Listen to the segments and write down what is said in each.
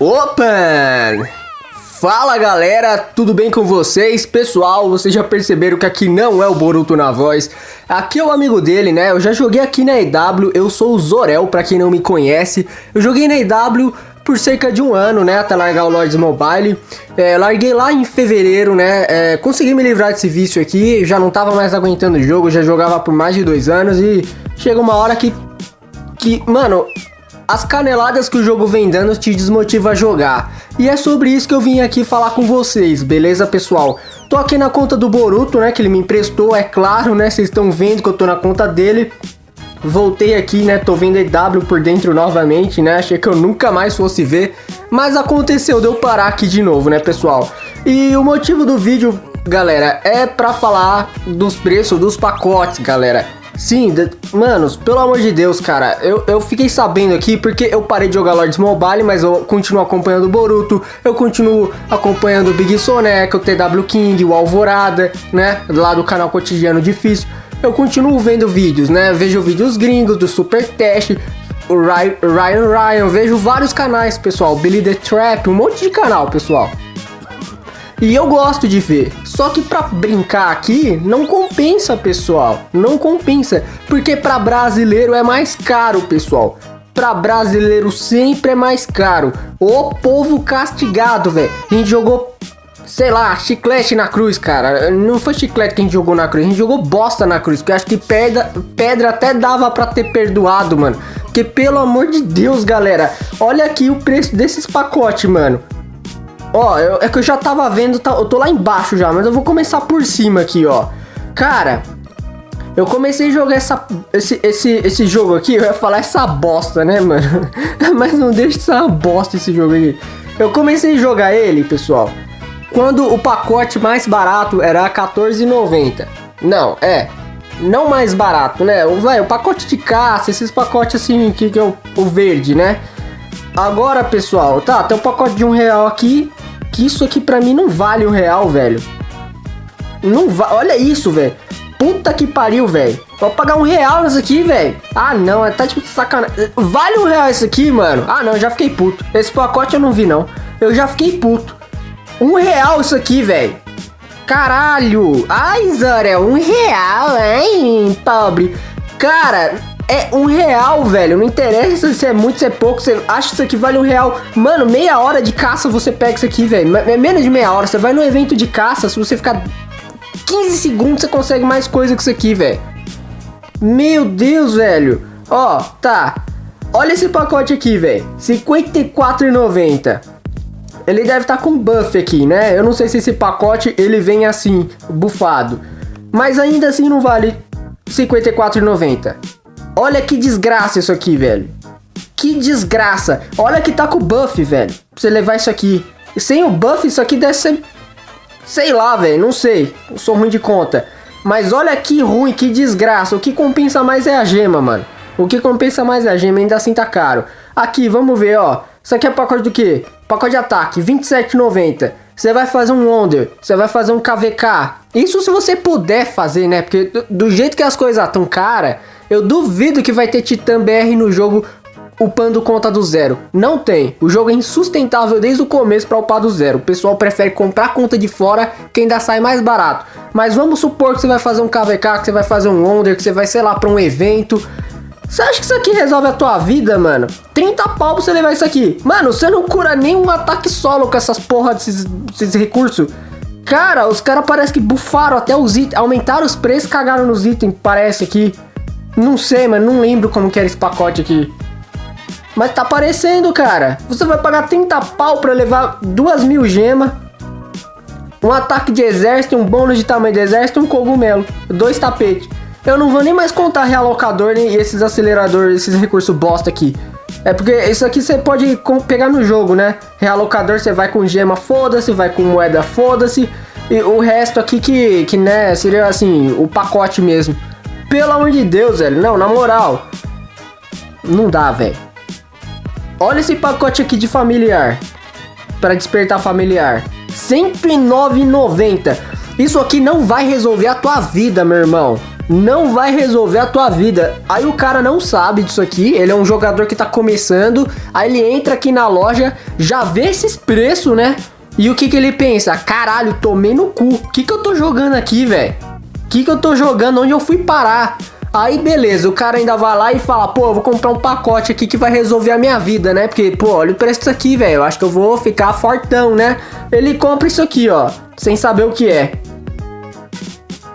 Opa! Fala galera, tudo bem com vocês? Pessoal, vocês já perceberam que aqui não é o Boruto na voz Aqui é o amigo dele, né? Eu já joguei aqui na EW, eu sou o Zorel, pra quem não me conhece Eu joguei na EW por cerca de um ano, né? Até largar o Lords Mobile é, Larguei lá em fevereiro, né? É, consegui me livrar desse vício aqui Já não tava mais aguentando o jogo, já jogava por mais de dois anos E chega uma hora que... Que, mano, as caneladas que o jogo vem dando te desmotiva a jogar. E é sobre isso que eu vim aqui falar com vocês, beleza pessoal? Tô aqui na conta do Boruto, né, que ele me emprestou, é claro, né, vocês estão vendo que eu tô na conta dele. Voltei aqui, né, tô vendo EW por dentro novamente, né, achei que eu nunca mais fosse ver. Mas aconteceu, deu parar aqui de novo, né, pessoal? E o motivo do vídeo, galera, é pra falar dos preços dos pacotes, galera. Sim, manos, pelo amor de Deus, cara, eu, eu fiquei sabendo aqui porque eu parei de jogar Lords Mobile, mas eu continuo acompanhando o Boruto, eu continuo acompanhando o Big Soneca, o TW King, o Alvorada, né, lá do canal Cotidiano Difícil. Eu continuo vendo vídeos, né, vejo vídeos gringos do Super Test, o Ryan Ryan, vejo vários canais, pessoal, Billy the Trap, um monte de canal, pessoal. E eu gosto de ver. Só que para brincar aqui não compensa, pessoal. Não compensa, porque para brasileiro é mais caro, pessoal. Para brasileiro sempre é mais caro. O povo castigado, velho. A gente jogou sei lá, chiclete na cruz, cara. Não foi chiclete que a gente jogou na cruz, a gente jogou bosta na cruz. Porque acho que pedra, pedra até dava pra ter perdoado, mano. Porque pelo amor de Deus, galera, olha aqui o preço desses pacotes, mano. Ó, eu, é que eu já tava vendo, tá, eu tô lá embaixo já, mas eu vou começar por cima aqui, ó. Cara, eu comecei a jogar essa, esse, esse, esse jogo aqui, eu ia falar essa bosta, né, mano? mas não deixa de ser uma bosta esse jogo aqui. Eu comecei a jogar ele, pessoal, quando o pacote mais barato era R$14,90. Não, é, não mais barato, né? O, véio, o pacote de caça, esses pacotes assim, que, que é o, o verde, né? Agora, pessoal, tá, tem um pacote de um real aqui, que isso aqui pra mim não vale um real, velho. Não vale, olha isso, velho. Puta que pariu, velho. Vou pagar um real nisso aqui, velho. Ah, não, é tá tipo sacanagem. Vale um real isso aqui, mano? Ah, não, já fiquei puto. Esse pacote eu não vi, não. Eu já fiquei puto. Um real isso aqui, velho. Caralho. Ai, Zora, um real, hein, pobre. Cara, é um real, velho. Não interessa se é muito, se é pouco. Você acha que isso aqui vale um real. Mano, meia hora de caça você pega isso aqui, velho. É menos de meia hora. Você vai no evento de caça, se você ficar 15 segundos, você consegue mais coisa que isso aqui, velho. Meu Deus, velho. Ó, tá. Olha esse pacote aqui, velho. R$ 54,90. Ele deve estar tá com buff aqui, né? Eu não sei se esse pacote ele vem assim, bufado. Mas ainda assim não vale R$ 54,90. Olha que desgraça isso aqui, velho. Que desgraça. Olha que tá com buff, velho. Pra você levar isso aqui. E sem o buff, isso aqui deve ser... Sei lá, velho. Não sei. Eu sou ruim de conta. Mas olha que ruim, que desgraça. O que compensa mais é a gema, mano. O que compensa mais é a gema, ainda assim tá caro. Aqui, vamos ver, ó. Isso aqui é pacote do quê? Pacote de ataque, 27,90. Você vai fazer um Wonder, você vai fazer um KVK. Isso se você puder fazer, né? Porque do, do jeito que as coisas estão cara, eu duvido que vai ter Titã BR no jogo upando conta do zero. Não tem. O jogo é insustentável desde o começo para upar do zero. O pessoal prefere comprar conta de fora que ainda sai mais barato. Mas vamos supor que você vai fazer um KVK, que você vai fazer um Wonder, que você vai, sei lá, para um evento. Você acha que isso aqui resolve a tua vida, mano? 30 pau pra você levar isso aqui. Mano, você não cura nenhum ataque solo com essas porra desses, desses recursos. Cara, os caras parece que bufaram até os itens, aumentaram os preços, cagaram nos itens, parece aqui. Não sei, mas não lembro como que era esse pacote aqui. Mas tá aparecendo, cara. Você vai pagar 30 pau pra levar duas mil gemas. Um ataque de exército, um bônus de tamanho de exército um cogumelo. Dois tapetes. Eu não vou nem mais contar realocador e esses aceleradores, esses recursos bosta aqui. É porque isso aqui você pode pegar no jogo, né? Realocador você vai com gema, foda-se, vai com moeda, foda-se. E o resto aqui que, que, né, seria assim, o pacote mesmo. Pelo amor de Deus, velho. Não, na moral. Não dá, velho. Olha esse pacote aqui de familiar. Para despertar familiar. R$109,90. Isso aqui não vai resolver a tua vida, meu irmão. não vai resolver a tua vida. Aí o cara não sabe disso aqui, ele é um jogador que tá começando, aí ele entra aqui na loja, já vê esses preços, né? E o que que ele pensa? Caralho, tomei no cu. O que que eu tô jogando aqui, velho? Que que eu tô jogando? Onde eu fui parar? Aí beleza, o cara ainda vai lá e fala, pô, eu vou comprar um pacote aqui que vai resolver a minha vida, né? Porque, pô, olha o preço disso aqui, velho. Eu acho que eu vou ficar fortão, né? Ele compra isso aqui, ó, sem saber o que é.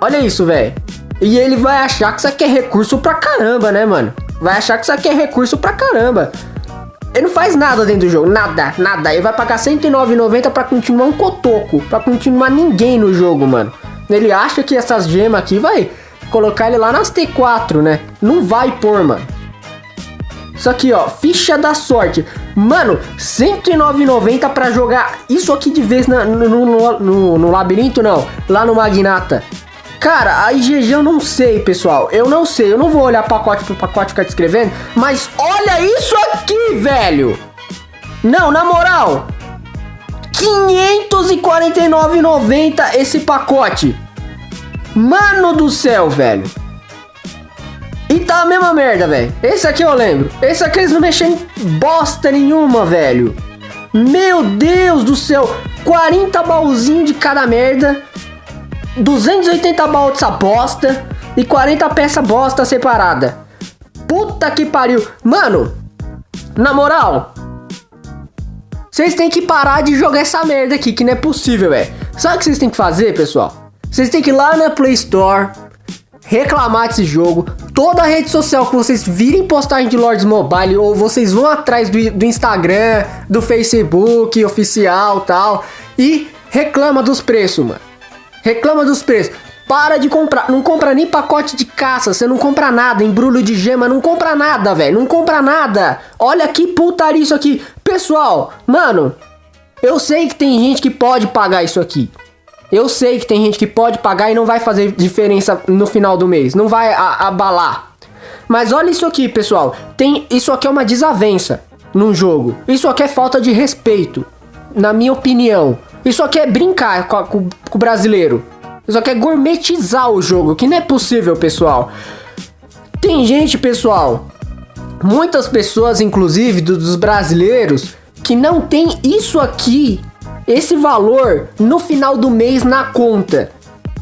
Olha isso, velho. E ele vai achar que isso aqui é recurso pra caramba, né, mano? Vai achar que isso aqui é recurso pra caramba. Ele não faz nada dentro do jogo, nada, nada. Ele vai pagar R$109,90 pra continuar um cotoco, pra continuar ninguém no jogo, mano. Ele acha que essas gemas aqui vai colocar ele lá nas T4, né? Não vai pôr, mano. Isso aqui, ó, ficha da sorte. Mano, R$109,90 pra jogar isso aqui de vez na, no, no, no, no labirinto, não. Lá no Magnata. Cara, a IGG eu não sei, pessoal. Eu não sei. Eu não vou olhar pacote por pacote ficar descrevendo. Mas olha isso aqui, velho. Não, na moral. 549,90 esse pacote. Mano do céu, velho. E tá a mesma merda, velho. Esse aqui eu lembro. Esse aqui eles não mexem em bosta nenhuma, velho. Meu Deus do céu. 40 baúzinhos de cada merda. 280 baús dessa bosta e 40 peças bosta separada. Puta que pariu. Mano, na moral, vocês têm que parar de jogar essa merda aqui, que não é possível, velho. Sabe o que vocês têm que fazer, pessoal? Vocês têm que ir lá na Play Store, reclamar desse jogo. Toda a rede social que vocês virem postagem de Lords Mobile, ou vocês vão atrás do, do Instagram, do Facebook oficial tal, e reclama dos preços, mano. Reclama dos preços. Para de comprar. Não compra nem pacote de caça. Você não compra nada. Embrulho de gema. Não compra nada, velho. Não compra nada. Olha que putaria isso aqui. Pessoal, mano. Eu sei que tem gente que pode pagar isso aqui. Eu sei que tem gente que pode pagar e não vai fazer diferença no final do mês. Não vai abalar. Mas olha isso aqui, pessoal. Tem Isso aqui é uma desavença num jogo. Isso aqui é falta de respeito. Na minha opinião. Isso aqui é brincar com, com, com o brasileiro. Isso aqui é gourmetizar o jogo, que não é possível, pessoal. Tem gente, pessoal, muitas pessoas, inclusive dos brasileiros, que não tem isso aqui, esse valor no final do mês na conta.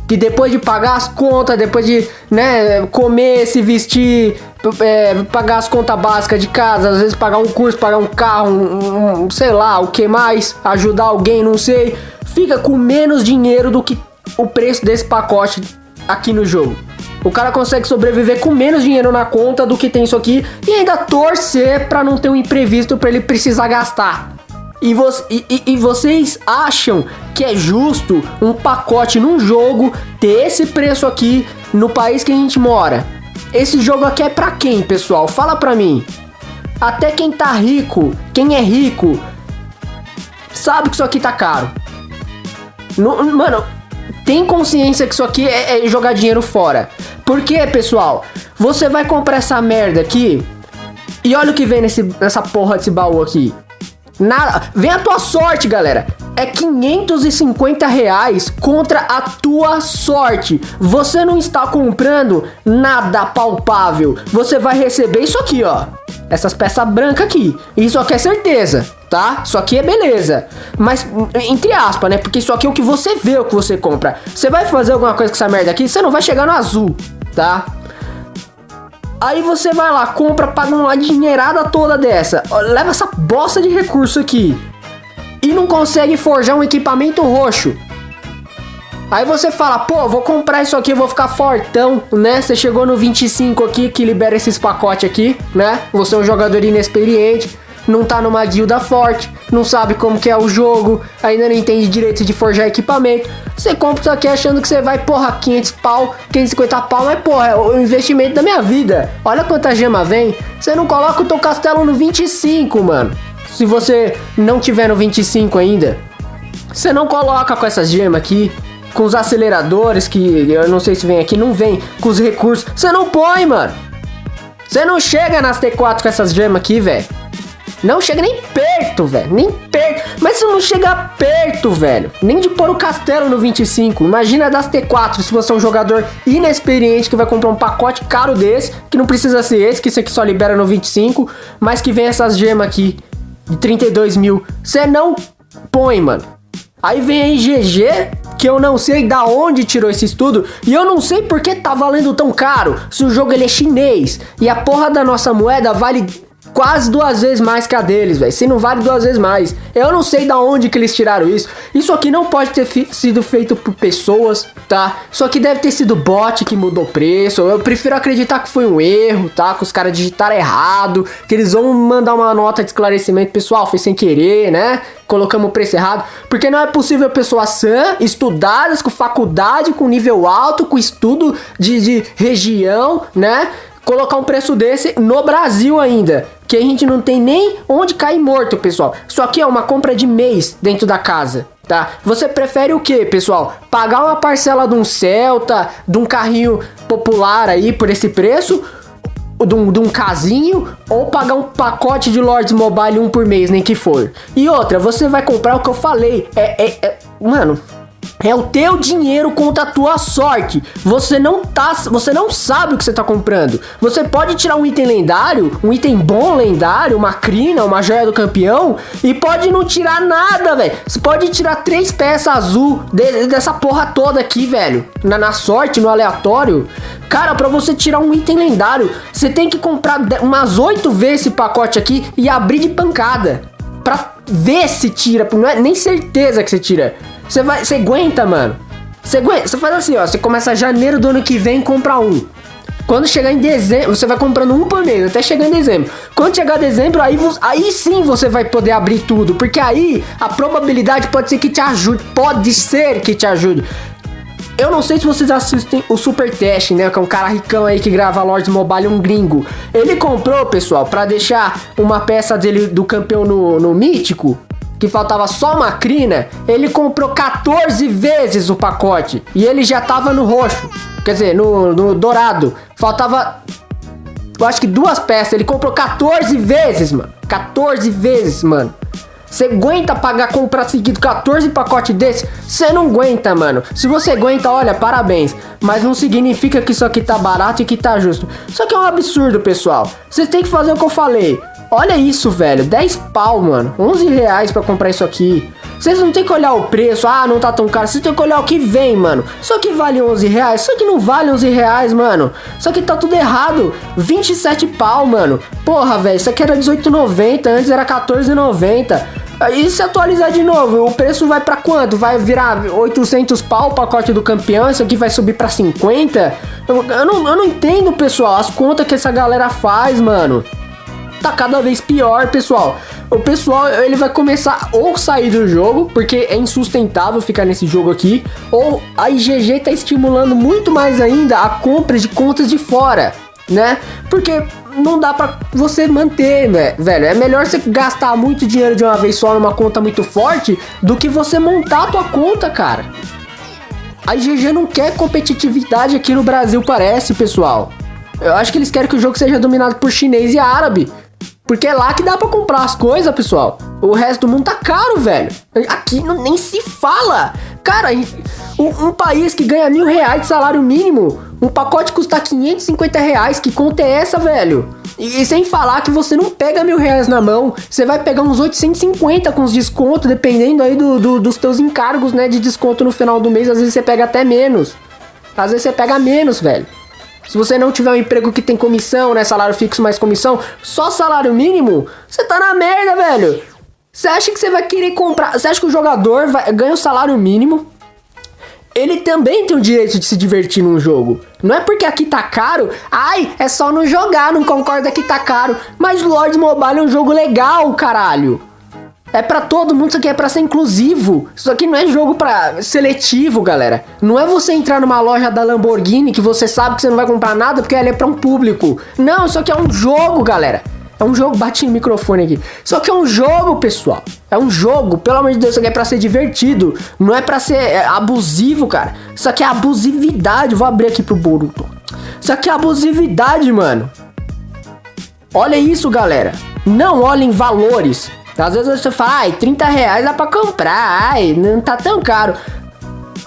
Que depois de pagar as contas, depois de né, comer, se vestir, é, pagar as contas básicas de casa, às vezes pagar um curso, pagar um carro, um, um, sei lá, o que mais, ajudar alguém, não sei, fica com menos dinheiro do que o preço desse pacote aqui no jogo. O cara consegue sobreviver com menos dinheiro na conta do que tem isso aqui e ainda torcer para não ter um imprevisto para ele precisar gastar. E, vo e, e, vocês acham que é justo um pacote num jogo ter esse preço aqui no país que a gente mora? Esse jogo aqui é pra quem, pessoal? Fala pra mim. Até quem tá rico, quem é rico, sabe que isso aqui tá caro. No, mano, tem consciência que isso aqui é, é jogar dinheiro fora. Porque, pessoal, você vai comprar essa merda aqui e olha o que vem nesse, nessa porra desse baú aqui. Nada. Vem a tua sorte, galera. É 550 reais contra a tua sorte. Você não está comprando nada palpável. Você vai receber isso aqui, ó. Essas peças brancas aqui. Isso aqui é certeza, tá? Isso aqui é beleza. Mas, entre aspas, né? Porque isso aqui é o que você vê, o que você compra. Você vai fazer alguma coisa com essa merda aqui, você não vai chegar no azul, tá? Aí você vai lá, compra, paga uma dinheirada toda dessa. Leva essa bosta de recurso aqui. E não consegue forjar um equipamento roxo. Aí você fala, pô, vou comprar isso aqui, vou ficar fortão, né? Você chegou no 25 aqui, que libera esses pacotes aqui, né? Você é um jogador inexperiente não tá numa guilda forte, não sabe como que é o jogo, ainda não entende direito de forjar equipamento. Você compra isso aqui achando que você vai, porra, 500 pau, 550 pau, mas porra, é o investimento da minha vida. Olha quanta gema vem. Você não coloca o teu castelo no 25, mano. Se você não tiver no 25 ainda, você não coloca com essas gemas aqui, com os aceleradores que eu não sei se vem aqui, não vem, com os recursos. Você não põe, mano. Você não chega nas T4 com essas gemas aqui, velho. Não chega nem perto, velho. Nem perto. Mas isso não chega perto, velho. Nem de pôr o castelo no 25. Imagina das T4 se você é um jogador inexperiente que vai comprar um pacote caro desse, que não precisa ser esse, que esse aqui só libera no 25, mas que vem essas gemas aqui de 32 mil. Você não põe, mano. Aí vem aí GG, que eu não sei da onde tirou esse estudo e eu não sei por que tá valendo tão caro se o jogo ele é chinês e a porra da nossa moeda vale quase duas vezes mais que a deles, velho. Se não vale duas vezes mais. Eu não sei da onde que eles tiraram isso. Isso aqui não pode ter sido feito por pessoas, tá? Isso aqui deve ter sido bot que mudou o preço. Eu prefiro acreditar que foi um erro, tá? Que os caras digitaram errado, que eles vão mandar uma nota de esclarecimento, pessoal, foi sem querer, né? Colocamos o preço errado. Porque não é possível pessoas sã, estudadas, com faculdade, com nível alto, com estudo de, de região, né? Colocar um preço desse no Brasil ainda. Que a gente não tem nem onde cair morto, pessoal. Isso aqui é uma compra de mês dentro da casa, tá? Você prefere o que, pessoal? Pagar uma parcela de um Celta, de um carrinho popular aí por esse preço? De um, de um casinho ou pagar um pacote de Lords Mobile um por mês, nem que for. E outra, você vai comprar o que eu falei. É, é, é mano, é o teu dinheiro contra a tua sorte. Você não tá, você não sabe o que você tá comprando. Você pode tirar um item lendário, um item bom lendário, uma crina, uma joia do campeão e pode não tirar nada, velho. Você pode tirar três peças azul de, dessa porra toda aqui, velho. Na, na sorte, no aleatório. Cara, para você tirar um item lendário, você tem que comprar umas oito vezes esse pacote aqui e abrir de pancada. Pra ver se tira, não é nem certeza que você tira. Você vai, você aguenta, mano. Você aguenta, você faz assim, ó, você começa janeiro do ano que vem e compra um. Quando chegar em dezembro, você vai comprando um por mês, até chegar em dezembro. Quando chegar dezembro, aí, aí sim você vai poder abrir tudo, porque aí a probabilidade pode ser que te ajude, pode ser que te ajude. Eu não sei se vocês assistem o Super Test, né? Que é um cara ricão aí que grava Lords Mobile, um gringo. Ele comprou, pessoal, para deixar uma peça dele do campeão no, no mítico que faltava só uma crina, ele comprou 14 vezes o pacote e ele já tava no roxo, quer dizer, no, no dourado. Faltava, eu acho que duas peças. Ele comprou 14 vezes, mano. 14 vezes, mano. Você aguenta pagar comprar seguido 14 pacotes desse? Você não aguenta, mano. Se você aguenta, olha, parabéns. Mas não significa que isso aqui tá barato e que tá justo. Isso aqui é um absurdo, pessoal. Você tem que fazer o que eu falei. Olha isso, velho. 10 pau, mano. 11 reais pra comprar isso aqui. Vocês não tem que olhar o preço, ah, não tá tão caro. Vocês tem que olhar o que vem, mano. Isso aqui vale 11 reais, isso aqui não vale 11 reais, mano. Isso aqui tá tudo errado. 27 pau, mano. Porra, velho, isso aqui era 18,90, antes era 14,90. E se atualizar de novo, o preço vai para quanto? Vai virar 800 pau o pacote do campeão? Isso aqui vai subir para 50? Eu, eu, não, eu não entendo, pessoal, as contas que essa galera faz, mano tá cada vez pior, pessoal. O pessoal, ele vai começar ou sair do jogo, porque é insustentável ficar nesse jogo aqui, ou a IGG tá estimulando muito mais ainda a compra de contas de fora, né? Porque não dá para você manter, né, velho? É melhor você gastar muito dinheiro de uma vez só numa conta muito forte do que você montar a tua conta, cara. A IGG não quer competitividade aqui no Brasil, parece, pessoal. Eu acho que eles querem que o jogo seja dominado por chinês e árabe. Porque é lá que dá para comprar as coisas, pessoal. O resto do mundo tá caro, velho. Aqui não, nem se fala. Cara, um, um, país que ganha mil reais de salário mínimo, um pacote custa 550 reais. Que conta é essa, velho? E, e, sem falar que você não pega mil reais na mão, você vai pegar uns 850 com os descontos, dependendo aí do, do, dos teus encargos, né, de desconto no final do mês. Às vezes você pega até menos. Às vezes você pega menos, velho. Se você não tiver um emprego que tem comissão, né? Salário fixo mais comissão, só salário mínimo, você tá na merda, velho. Você acha que você vai querer comprar. Você acha que o jogador vai, ganha o salário mínimo? Ele também tem o direito de se divertir num jogo. Não é porque aqui tá caro, ai, é só não jogar, não concorda que tá caro. Mas Lords Mobile é um jogo legal, caralho. É para todo mundo, isso aqui é para ser inclusivo. Isso aqui não é jogo para seletivo, galera. Não é você entrar numa loja da Lamborghini que você sabe que você não vai comprar nada porque ela é para um público. Não, isso aqui é um jogo, galera. É um jogo, bate no microfone aqui. Isso aqui é um jogo, pessoal. É um jogo, pelo amor de Deus, isso aqui é pra ser divertido. Não é pra ser é, abusivo, cara. Isso aqui é abusividade. Vou abrir aqui pro Boruto. Isso aqui é abusividade, mano. Olha isso, galera. Não olhem valores. Às vezes você fala, ai, 30 reais dá pra comprar, ai, não tá tão caro.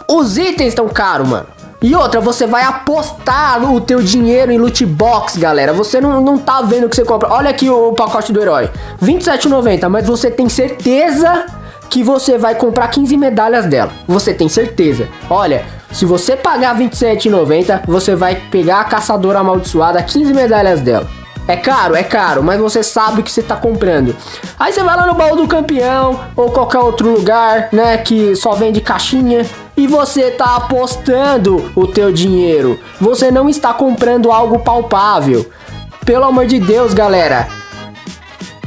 Os itens estão caros, mano. E outra, você vai apostar o teu dinheiro em loot box, galera. Você não, não tá vendo o que você compra. Olha aqui o pacote do herói. 27,90, mas você tem certeza que você vai comprar 15 medalhas dela. Você tem certeza. Olha, se você pagar 27,90, você vai pegar a caçadora amaldiçoada 15 medalhas dela. É caro, é caro, mas você sabe o que você tá comprando. Aí você vai lá no baú do campeão ou qualquer outro lugar, né, que só vende caixinha e você tá apostando o teu dinheiro. Você não está comprando algo palpável. Pelo amor de Deus, galera.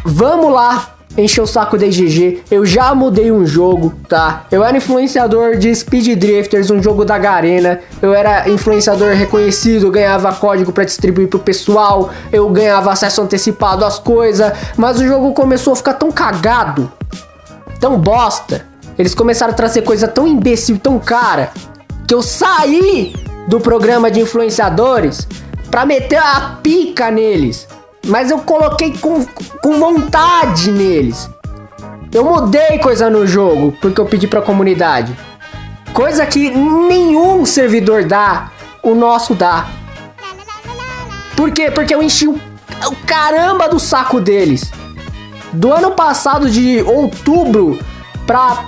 Vamos lá encher o saco da IGG. Eu já mudei um jogo, tá? Eu era influenciador de Speed Drifters, um jogo da Garena. Eu era influenciador reconhecido, ganhava código para distribuir pro pessoal. Eu ganhava acesso antecipado às coisas. Mas o jogo começou a ficar tão cagado, tão bosta. Eles começaram a trazer coisa tão imbecil, tão cara, que eu saí do programa de influenciadores pra meter a pica neles. Mas eu coloquei com, com vontade neles. Eu mudei coisa no jogo porque eu pedi pra comunidade. Coisa que nenhum servidor dá, o nosso dá. Por quê? Porque eu enchi o, o caramba do saco deles. Do ano passado, de outubro pra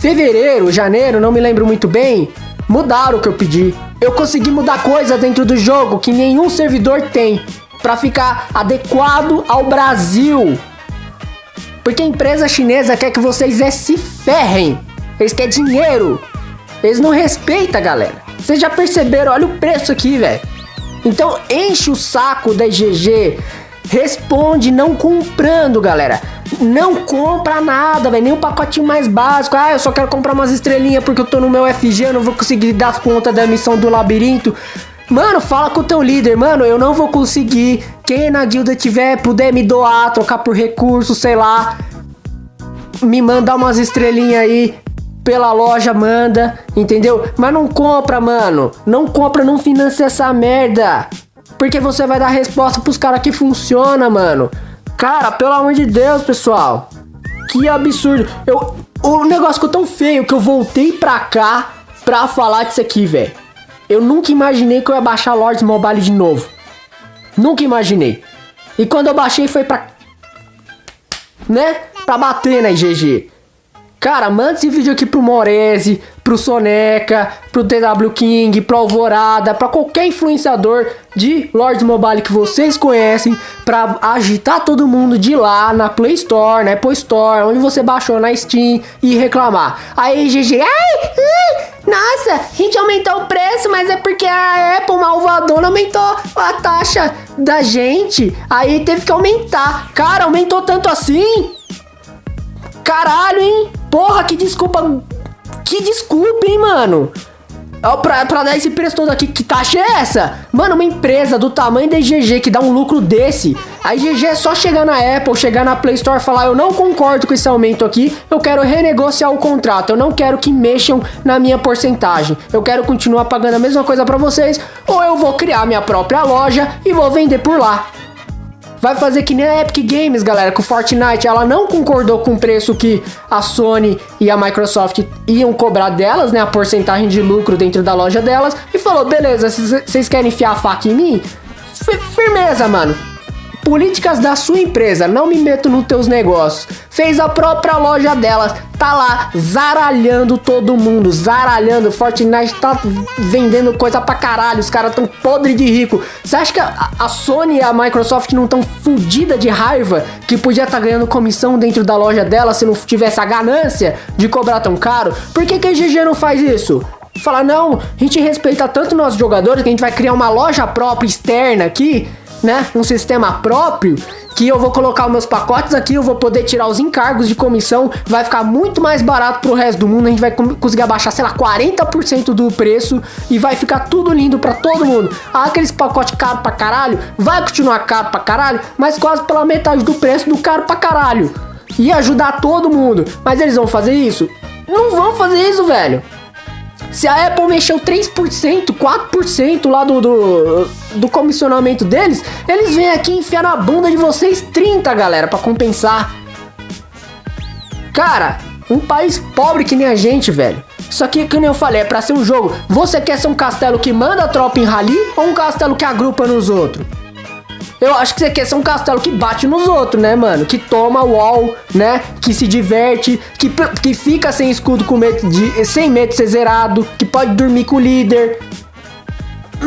fevereiro, janeiro, não me lembro muito bem, mudaram o que eu pedi. Eu consegui mudar coisa dentro do jogo que nenhum servidor tem para ficar adequado ao Brasil. Porque a empresa chinesa quer que vocês é se ferrem. Eles querem dinheiro. Eles não respeitam, galera. Vocês já perceberam? Olha o preço aqui, velho. Então enche o saco da IGG. Responde não comprando, galera. Não compra nada, velho. Nem o um pacotinho mais básico. Ah, eu só quero comprar umas estrelinhas porque eu tô no meu FG, eu não vou conseguir dar conta da missão do labirinto. Mano, fala com o teu líder, mano, eu não vou conseguir. Quem na guilda tiver, puder me doar, trocar por recurso, sei lá. Me mandar umas estrelinhas aí pela loja, manda, entendeu? Mas não compra, mano. Não compra, não financia essa merda. Porque você vai dar resposta pros caras que funciona, mano. Cara, pelo amor de Deus, pessoal. Que absurdo. Eu, o negócio ficou tão feio que eu voltei pra cá pra falar disso aqui, velho. Eu nunca imaginei que eu ia baixar Lords Mobile de novo. Nunca imaginei. E quando eu baixei foi pra. Né? Pra bater na IGG. Cara, manda esse vídeo aqui pro Morese, pro Soneca, pro TW King, pro Alvorada, pra qualquer influenciador de Lords Mobile que vocês conhecem, pra agitar todo mundo de lá na Play Store, na Apple Store, onde você baixou na Steam e reclamar. Aí, GG, ai, ai, nossa, a gente aumentou o preço, mas é porque a Apple malvadona aumentou a taxa da gente, aí teve que aumentar. Cara, aumentou tanto assim? Caralho, hein? Porra, que desculpa. Que desculpa, hein, mano? Pra, pra dar esse preço todo aqui, que taxa é essa? Mano, uma empresa do tamanho da IGG que dá um lucro desse. A IGG é só chegar na Apple, chegar na Play Store e falar: Eu não concordo com esse aumento aqui, eu quero renegociar o contrato, eu não quero que mexam na minha porcentagem. Eu quero continuar pagando a mesma coisa para vocês, ou eu vou criar minha própria loja e vou vender por lá. Vai fazer que nem a Epic Games, galera, com o Fortnite. Ela não concordou com o preço que a Sony e a Microsoft iam cobrar delas, né? A porcentagem de lucro dentro da loja delas. E falou: beleza, vocês querem enfiar a faca em mim? Firmeza, mano políticas da sua empresa, não me meto nos teus negócios. Fez a própria loja delas, tá lá zaralhando todo mundo, zaralhando. Fortnite tá vendendo coisa pra caralho, os caras tão podre de rico. Você acha que a, Sony e a Microsoft não tão fodida de raiva que podia estar tá ganhando comissão dentro da loja dela se não tivesse a ganância de cobrar tão caro? Por que, que a GG não faz isso? Falar, não, a gente respeita tanto nossos jogadores que a gente vai criar uma loja própria externa aqui né, um sistema próprio que eu vou colocar os meus pacotes aqui, eu vou poder tirar os encargos de comissão, vai ficar muito mais barato pro resto do mundo, a gente vai conseguir abaixar, sei lá, 40% do preço e vai ficar tudo lindo para todo mundo. Ah, aqueles pacotes caro pra caralho, vai continuar caro pra caralho, mas quase pela metade do preço do caro pra caralho. E ajudar todo mundo. Mas eles vão fazer isso? Não vão fazer isso, velho. Se a Apple mexeu 3%, 4% lá do, do, do comissionamento deles, eles vêm aqui enfiar na bunda de vocês 30, galera, para compensar. Cara, um país pobre que nem a gente, velho. Isso aqui, que eu falei, é pra ser um jogo. Você quer ser um castelo que manda a tropa em rally ou um castelo que agrupa nos outros? Eu acho que você quer ser um castelo que bate nos outros, né, mano? Que toma wall, né? Que se diverte, que, que fica sem escudo com medo de, sem medo de ser zerado, que pode dormir com o líder.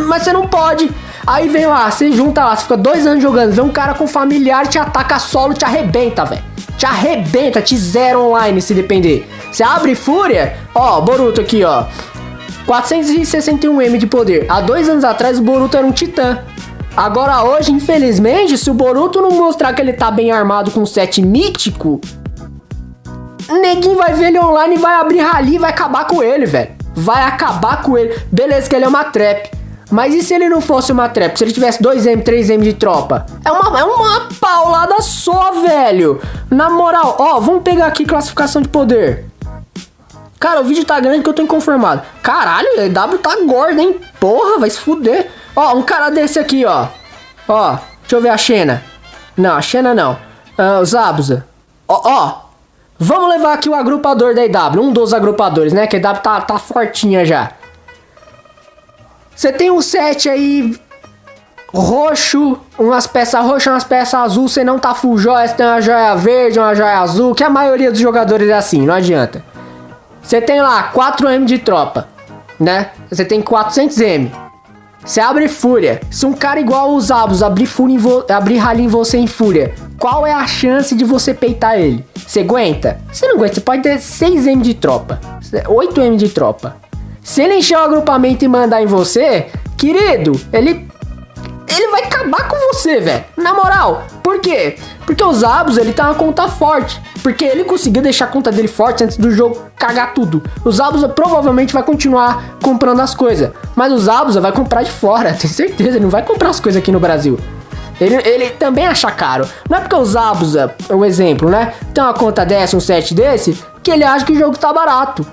Mas você não pode. Aí vem lá, você junta lá, você fica dois anos jogando, vem um cara com familiar, te ataca solo, te arrebenta, velho. Te arrebenta, te zera online se depender. Você abre fúria, ó, Boruto aqui, ó. 461M de poder. Há dois anos atrás o Boruto era um titã. Agora hoje, infelizmente, se o Boruto não mostrar que ele tá bem armado com 7 mítico, neguinho vai ver ele online vai abrir rali e vai acabar com ele, velho. Vai acabar com ele. Beleza que ele é uma trap. Mas e se ele não fosse uma trap? Se ele tivesse 2M, 3M de tropa? É uma, é uma paulada só, velho. Na moral, ó, vamos pegar aqui classificação de poder. Cara, o vídeo tá grande que eu tô inconformado. Caralho, o EW tá gordo, hein? Porra, vai se fuder. Ó, um cara desse aqui, ó. Ó, deixa eu ver a Xena. Não, a Xena não. Ah, o Zabuza. Ó, ó. Vamos levar aqui o agrupador da EW. Um dos agrupadores, né? Que a EW tá, tá fortinha já. Você tem um set aí roxo, umas peças roxas, umas peças azul, você não tá full joia, você tem uma joia verde, uma joia azul, que a maioria dos jogadores é assim, não adianta. Você tem lá 4M de tropa, né? Você tem 400M. Você abre fúria. Se um cara igual os Abos abrir, fúria abrir rally em você em fúria, qual é a chance de você peitar ele? Você aguenta? Você não aguenta, você pode ter 6M de tropa, 8M de tropa. Se ele encher o agrupamento e mandar em você, querido, ele ele vai acabar com você, velho. Na moral. Por quê? Porque os Abos, ele tá uma conta forte. Porque ele conseguiu deixar a conta dele forte antes do jogo cagar tudo. Os Abusa provavelmente vai continuar comprando as coisas. Mas os Abusa vai comprar de fora, tenho certeza. Ele não vai comprar as coisas aqui no Brasil. Ele, ele também acha caro. Não é porque os Abusa, é um exemplo, né? Tem uma conta dessa, um set desse, que ele acha que o jogo tá barato.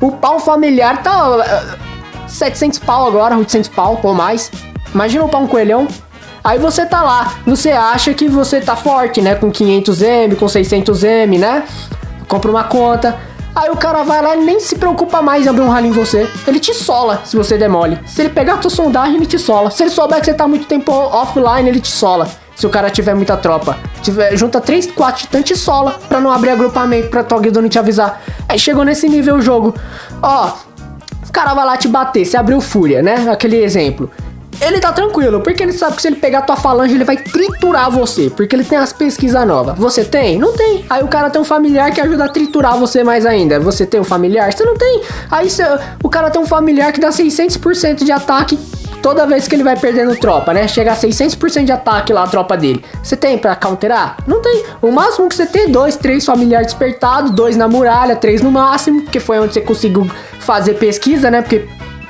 O pau familiar tá uh, 700 pau agora, 800 pau ou mais. Imagina o pau um coelhão. Aí você tá lá, você acha que você tá forte, né? Com 500M, com 600M, né? Compra uma conta. Aí o cara vai lá e nem se preocupa mais em abrir um rally em você. Ele te sola se você demole. Se ele pegar a tua sondagem, ele te sola. Se ele souber que você tá muito tempo offline, ele te sola. Se o cara tiver muita tropa. Tiver, junta 3, 4 titãs te sola pra não abrir agrupamento, pra tua guilda não te avisar. Aí chegou nesse nível o jogo. Ó, o cara vai lá te bater, você abriu fúria, né? Aquele exemplo ele tá tranquilo, porque ele sabe que se ele pegar tua falange, ele vai triturar você, porque ele tem as pesquisas novas. Você tem? Não tem. Aí o cara tem um familiar que ajuda a triturar você mais ainda. Você tem um familiar? Você não tem. Aí o cara tem um familiar que dá 600% de ataque toda vez que ele vai perdendo tropa, né? Chega a 600% de ataque lá a tropa dele. Você tem para counterar? Não tem. O máximo que você tem é dois, três familiares despertados, dois na muralha, três no máximo, que foi onde você conseguiu fazer pesquisa, né? Porque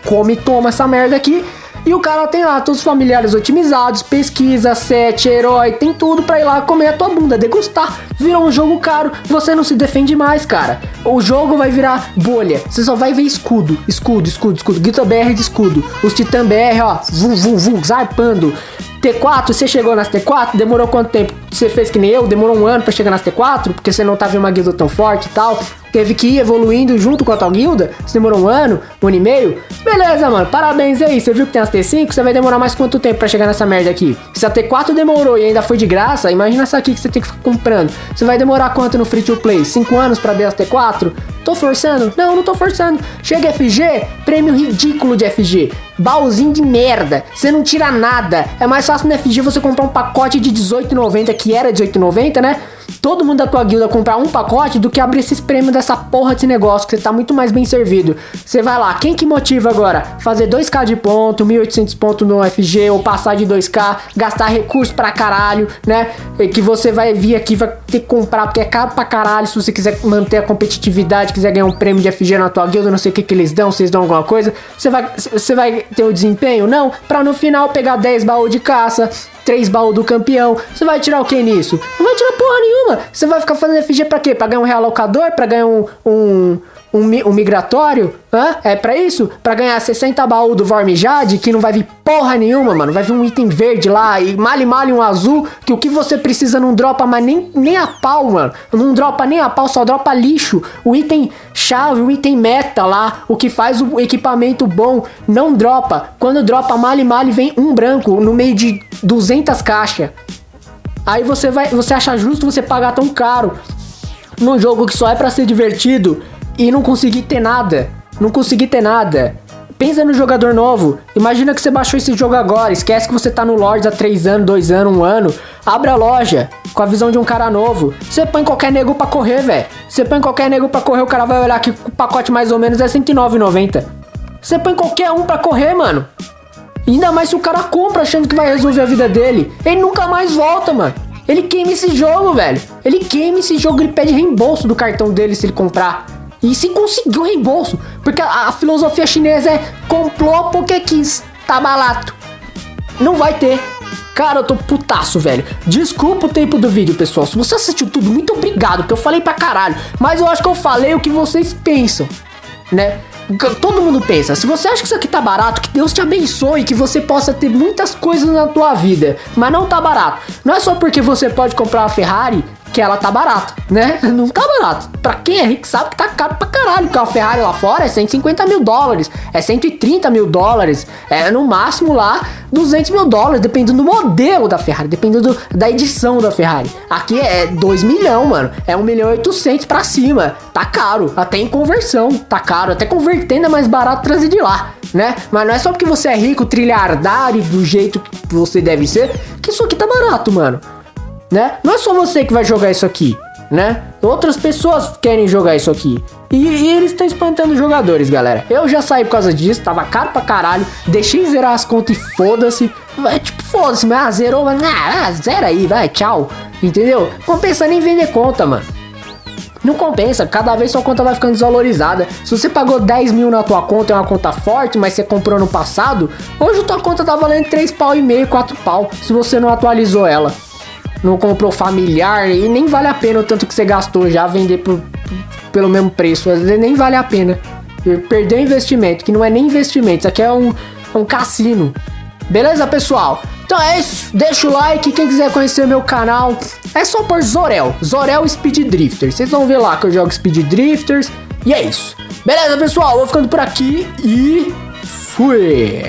come e toma essa merda aqui. E o cara tem lá todos os familiares otimizados, pesquisa, set, herói, tem tudo pra ir lá comer a tua bunda, degustar. Virou um jogo caro, você não se defende mais, cara. O jogo vai virar bolha. Você só vai ver escudo, escudo, escudo, escudo. Guita BR de escudo. Os Titã BR, ó, vum, vum, vum, zarpando. T4, você chegou nas T4? Demorou quanto tempo? Você fez que nem eu? Demorou um ano para chegar nas T4? Porque você não tava em uma guilda tão forte e tal? Teve que ir evoluindo junto com a tua guilda? Você demorou um ano? Um ano e meio? Beleza, mano. Parabéns aí. Você viu que tem as T5? Você vai demorar mais quanto tempo para chegar nessa merda aqui? Se a T4 demorou e ainda foi de graça, imagina essa aqui que você tem que ficar comprando. Você vai demorar quanto no free to play? 5 anos para ver as T4? Tô forçando? Não, não tô forçando. Chega FG, prêmio ridículo de FG. Baúzinho de merda. Você não tira nada. É mais fácil no FG você comprar um pacote de 18,90 que era 18,90, né? Todo mundo da tua guilda comprar um pacote do que abrir esses prêmios dessa porra desse negócio, que você tá muito mais bem servido. Você vai lá, quem que motiva agora? Fazer 2k de ponto, 1800 pontos no FG, ou passar de 2k, gastar recurso pra caralho, né? Que você vai vir aqui, vai ter que comprar, porque é caro pra caralho, se você quiser manter a competitividade, quiser ganhar um prêmio de FG na tua guilda, não sei o que que eles dão, eles dão alguma coisa. Você vai, você vai ter o desempenho? Não, pra no final pegar 10 baús de caça, três baús do campeão. Você vai tirar o que nisso? Não vai tirar porra nenhuma. Você vai ficar fazendo FG pra quê? Pra ganhar um realocador? Pra ganhar um, um, um, um migratório? Hã? É pra isso? Pra ganhar 60 baús do Vormijade, que não vai vir porra nenhuma, mano. Vai vir um item verde lá e male male um azul, que o que você precisa não dropa, mas nem, nem a pau, mano. Não dropa nem a pau, só dropa lixo. O item chave, o item meta lá, o que faz o equipamento bom, não dropa. Quando dropa male male, vem um branco no meio de 200 caixas. Aí você vai, você acha justo você pagar tão caro num jogo que só é para ser divertido e não conseguir ter nada. Não conseguir ter nada. Pensa no jogador novo. Imagina que você baixou esse jogo agora. Esquece que você tá no Lords há 3 anos, 2 anos, 1 ano. Abre a loja com a visão de um cara novo. Você põe qualquer nego pra correr, velho. Você põe qualquer nego pra correr, o cara vai olhar que o pacote mais ou menos é R$109,90. Você põe qualquer um pra correr, mano. Ainda mais se o cara compra achando que vai resolver a vida dele. Ele nunca mais volta, mano. Ele queima esse jogo, velho. Ele queima esse jogo, ele pede reembolso do cartão dele se ele comprar. E se conseguiu reembolso. Porque a, a filosofia chinesa é comprou porque quis. Tá barato. Não vai ter. Cara, eu tô putaço, velho. Desculpa o tempo do vídeo, pessoal. Se você assistiu tudo, muito obrigado, porque eu falei pra caralho. Mas eu acho que eu falei o que vocês pensam, né? Todo mundo pensa, se você acha que isso aqui tá barato, que Deus te abençoe, que você possa ter muitas coisas na tua vida, mas não tá barato. Não é só porque você pode comprar uma Ferrari que ela tá barata, né? Não tá barato. Pra quem é rico sabe que tá caro pra caralho, porque a Ferrari lá fora é 150 mil dólares, é 130 mil dólares, é no máximo lá 200 mil dólares, dependendo do modelo da Ferrari, dependendo da edição da Ferrari. Aqui é 2 milhão, mano, é 1 milhão e 800 pra cima, tá caro, até em conversão, tá caro, até convertendo é mais barato trazer de lá, né? Mas não é só porque você é rico, trilhardário do jeito que você deve ser, que isso aqui tá barato, mano né? Não é só você que vai jogar isso aqui, né? Outras pessoas querem jogar isso aqui. E, e eles estão espantando jogadores, galera. Eu já saí por causa disso, tava caro pra caralho. Deixei zerar as contas e foda-se. Tipo, foda-se, mas ah, zerou, mas ah, ah, zera aí, vai, tchau. Entendeu? Compensa nem vender conta, mano. Não compensa, cada vez sua conta vai ficando desvalorizada. Se você pagou 10 mil na tua conta, é uma conta forte, mas você comprou no passado, hoje tua conta tá valendo 3 pau e meio, 4 pau, se você não atualizou ela não comprou familiar e nem vale a pena o tanto que você gastou já vender por, pelo mesmo preço. Às vezes nem vale a pena. Perdeu investimento, que não é nem investimento, isso aqui é um, um cassino. Beleza, pessoal? Então é isso, deixa o like, quem quiser conhecer meu canal, é só por Zorel, Zorel Speed Drifter. Vocês vão ver lá que eu jogo Speed Drifters, e é isso. Beleza, pessoal? Vou ficando por aqui e fui!